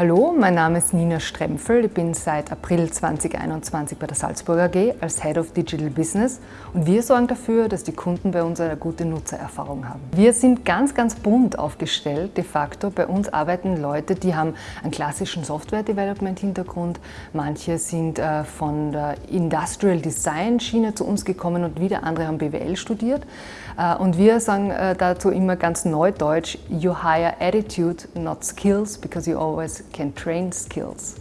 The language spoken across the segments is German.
Hallo, mein Name ist Nina Strempfel. Ich bin seit April 2021 bei der Salzburger AG als Head of Digital Business und wir sorgen dafür, dass die Kunden bei uns eine gute Nutzererfahrung haben. Wir sind ganz, ganz bunt aufgestellt de facto. Bei uns arbeiten Leute, die haben einen klassischen Software-Development-Hintergrund. Manche sind äh, von der Industrial Design-Schiene zu uns gekommen und wieder andere haben BWL studiert. Äh, und wir sagen äh, dazu immer ganz neudeutsch, you hire attitude, not skills, because you always can train skills.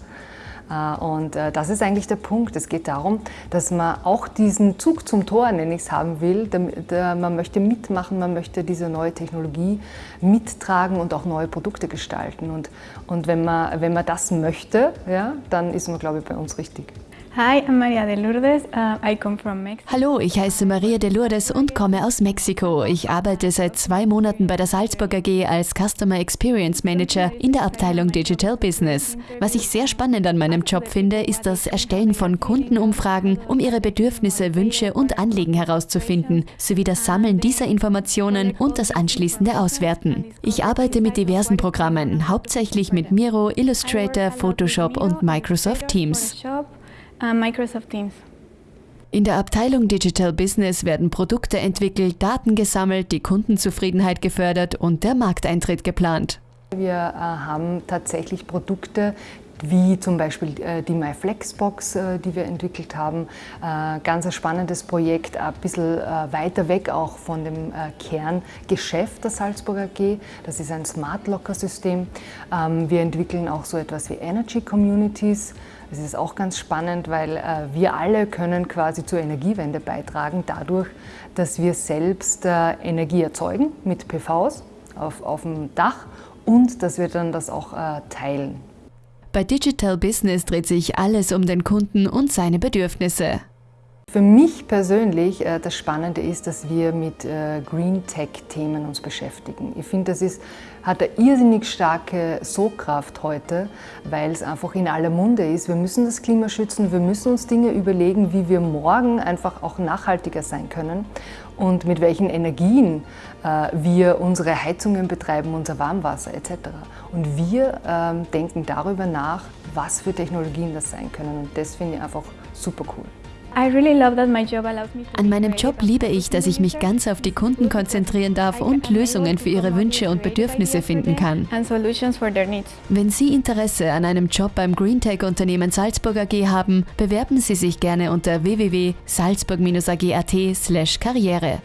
Äh, und äh, das ist eigentlich der Punkt. Es geht darum, dass man auch diesen Zug zum Tor, nenne ich es, haben will. Man möchte mitmachen, man möchte diese neue Technologie mittragen und auch neue Produkte gestalten. Und, und wenn, man, wenn man das möchte, ja, dann ist man, glaube ich, bei uns richtig. Hi, I'm Maria de Lourdes. Uh, I come from Mexico. Hallo, ich heiße Maria de Lourdes und komme aus Mexiko. Ich arbeite seit zwei Monaten bei der Salzburg AG als Customer Experience Manager in der Abteilung Digital Business. Was ich sehr spannend an meinem Job finde, ist das Erstellen von Kundenumfragen, um ihre Bedürfnisse, Wünsche und Anliegen herauszufinden, sowie das Sammeln dieser Informationen und das anschließende Auswerten. Ich arbeite mit diversen Programmen, hauptsächlich mit Miro, Illustrator, Photoshop und Microsoft Teams. Uh, Microsoft Teams. In der Abteilung Digital Business werden Produkte entwickelt, Daten gesammelt, die Kundenzufriedenheit gefördert und der Markteintritt geplant. Wir äh, haben tatsächlich Produkte, wie zum Beispiel äh, die MyFlexbox, äh, die wir entwickelt haben. Ganz ein spannendes Projekt, ein bisschen weiter weg auch von dem Kerngeschäft der Salzburger AG. Das ist ein Smart Locker System. Ähm, wir entwickeln auch so etwas wie Energy Communities. Das ist auch ganz spannend, weil wir alle können quasi zur Energiewende beitragen, dadurch, dass wir selbst Energie erzeugen mit PVs auf, auf dem Dach und dass wir dann das auch teilen. Bei Digital Business dreht sich alles um den Kunden und seine Bedürfnisse. Für mich persönlich äh, das Spannende ist, dass wir mit äh, Green Tech-Themen uns beschäftigen. Ich finde, das ist, hat eine irrsinnig starke Sogkraft heute, weil es einfach in aller Munde ist. Wir müssen das Klima schützen, wir müssen uns Dinge überlegen, wie wir morgen einfach auch nachhaltiger sein können und mit welchen Energien äh, wir unsere Heizungen betreiben, unser Warmwasser etc. Und wir ähm, denken darüber nach, was für Technologien das sein können. Und das finde ich einfach super cool. An meinem Job liebe ich, dass ich mich ganz auf die Kunden konzentrieren darf und Lösungen für ihre Wünsche und Bedürfnisse finden kann. Wenn Sie Interesse an einem Job beim Greentech-Unternehmen Salzburg AG haben, bewerben Sie sich gerne unter www.salzburg-ag.at/karriere.